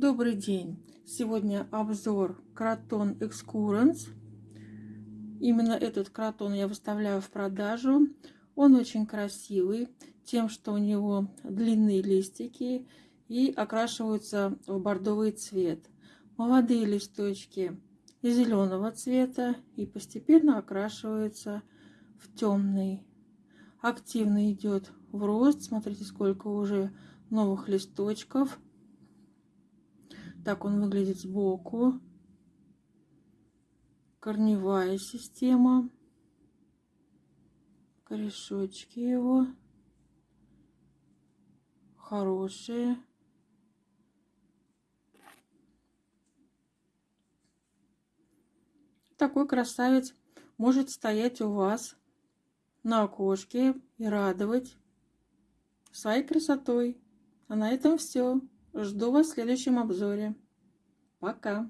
Добрый день! Сегодня обзор Кротон Excurrence. Именно этот кротон я выставляю в продажу. Он очень красивый, тем, что у него длинные листики и окрашиваются в бордовый цвет. Молодые листочки зеленого цвета и постепенно окрашиваются в темный. Активно идет в рост. Смотрите, сколько уже новых листочков. Так он выглядит сбоку. Корневая система. Корешочки его. Хорошие. Такой красавец может стоять у вас на окошке и радовать своей красотой. А на этом все. Жду вас в следующем обзоре. Пока!